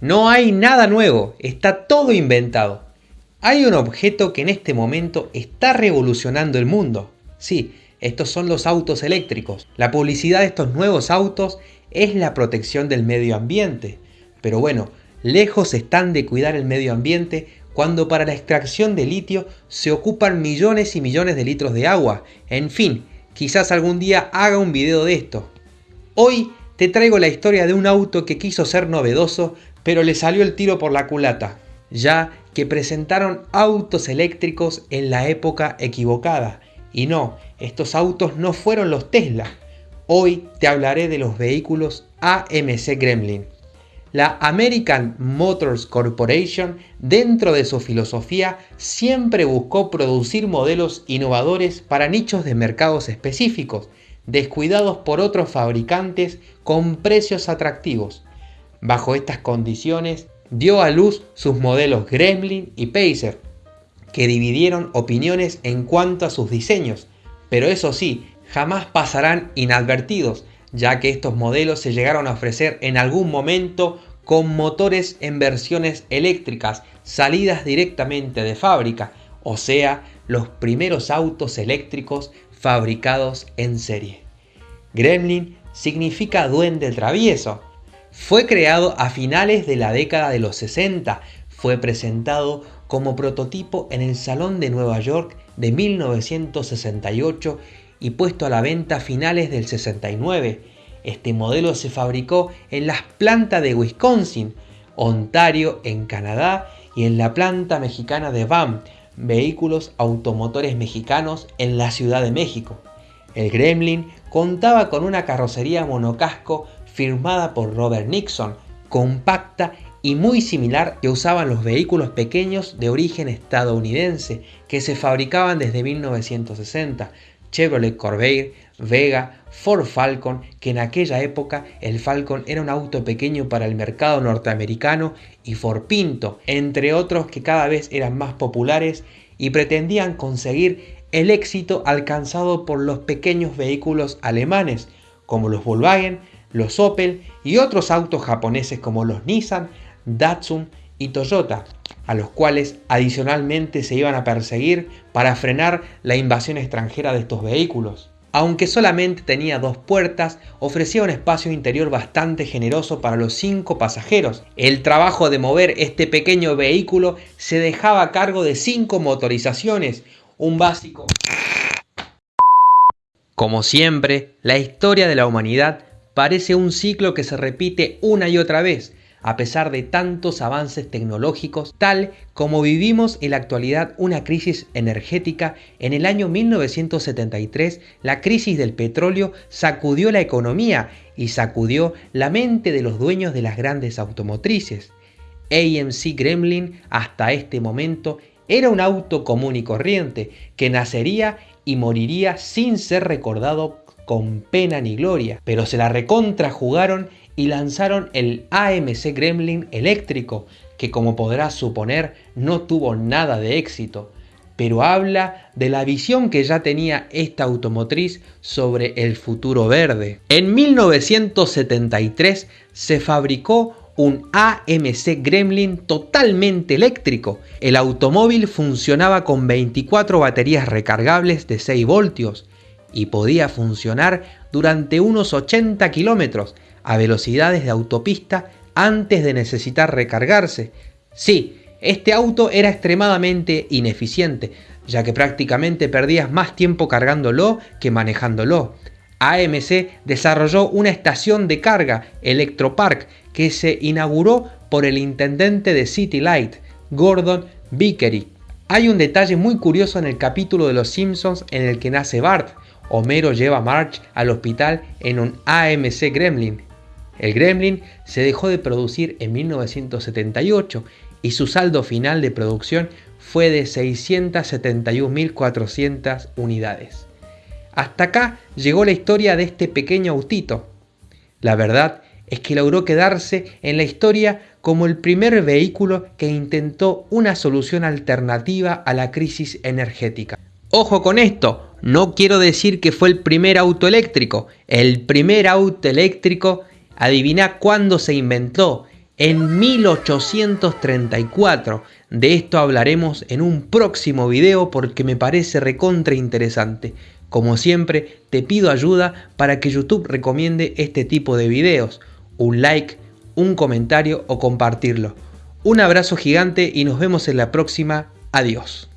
No hay nada nuevo, está todo inventado. Hay un objeto que en este momento está revolucionando el mundo. Sí, estos son los autos eléctricos. La publicidad de estos nuevos autos es la protección del medio ambiente. Pero bueno, lejos están de cuidar el medio ambiente cuando para la extracción de litio se ocupan millones y millones de litros de agua. En fin, quizás algún día haga un video de esto. Hoy te traigo la historia de un auto que quiso ser novedoso, pero le salió el tiro por la culata, ya que presentaron autos eléctricos en la época equivocada. Y no, estos autos no fueron los Tesla. Hoy te hablaré de los vehículos AMC Gremlin. La American Motors Corporation, dentro de su filosofía, siempre buscó producir modelos innovadores para nichos de mercados específicos, descuidados por otros fabricantes con precios atractivos. Bajo estas condiciones, dio a luz sus modelos Gremlin y Pacer, que dividieron opiniones en cuanto a sus diseños, pero eso sí, jamás pasarán inadvertidos, ya que estos modelos se llegaron a ofrecer en algún momento con motores en versiones eléctricas salidas directamente de fábrica, o sea, los primeros autos eléctricos fabricados en serie. Gremlin significa duende travieso. Fue creado a finales de la década de los 60, fue presentado como prototipo en el Salón de Nueva York de 1968 y puesto a la venta a finales del 69. Este modelo se fabricó en las plantas de Wisconsin, Ontario en Canadá y en la planta mexicana de BAM, vehículos automotores mexicanos en la Ciudad de México. El Gremlin contaba con una carrocería monocasco firmada por Robert Nixon, compacta y muy similar que usaban los vehículos pequeños de origen estadounidense que se fabricaban desde 1960, Chevrolet Corvair, Vega, Ford Falcon, que en aquella época el Falcon era un auto pequeño para el mercado norteamericano, y Ford Pinto, entre otros que cada vez eran más populares y pretendían conseguir el éxito alcanzado por los pequeños vehículos alemanes, como los Volkswagen, los Opel y otros autos japoneses como los Nissan, Datsun y Toyota, a los cuales adicionalmente se iban a perseguir para frenar la invasión extranjera de estos vehículos. Aunque solamente tenía dos puertas, ofrecía un espacio interior bastante generoso para los cinco pasajeros. El trabajo de mover este pequeño vehículo se dejaba a cargo de cinco motorizaciones, un básico. Como siempre, la historia de la humanidad parece un ciclo que se repite una y otra vez, a pesar de tantos avances tecnológicos, tal como vivimos en la actualidad una crisis energética, en el año 1973 la crisis del petróleo sacudió la economía y sacudió la mente de los dueños de las grandes automotrices. AMC Gremlin hasta este momento era un auto común y corriente que nacería y moriría sin ser recordado con pena ni gloria, pero se la recontrajugaron y lanzaron el AMC Gremlin eléctrico, que como podrás suponer no tuvo nada de éxito, pero habla de la visión que ya tenía esta automotriz sobre el futuro verde. En 1973 se fabricó un AMC Gremlin totalmente eléctrico. El automóvil funcionaba con 24 baterías recargables de 6 voltios y podía funcionar durante unos 80 kilómetros a velocidades de autopista antes de necesitar recargarse. Sí, este auto era extremadamente ineficiente, ya que prácticamente perdías más tiempo cargándolo que manejándolo. AMC desarrolló una estación de carga, Electropark, que se inauguró por el intendente de City Light, Gordon Vickery. Hay un detalle muy curioso en el capítulo de Los Simpsons en el que nace Bart. Homero lleva a Marge al hospital en un AMC Gremlin. El Gremlin se dejó de producir en 1978 y su saldo final de producción fue de 671.400 unidades. Hasta acá llegó la historia de este pequeño autito. La verdad es que logró quedarse en la historia como el primer vehículo que intentó una solución alternativa a la crisis energética. Ojo con esto, no quiero decir que fue el primer auto eléctrico. El primer auto eléctrico Adivina cuándo se inventó. en 1834. De esto hablaremos en un próximo video porque me parece recontra interesante. Como siempre, te pido ayuda para que YouTube recomiende este tipo de videos. Un like, un comentario o compartirlo. Un abrazo gigante y nos vemos en la próxima. Adiós.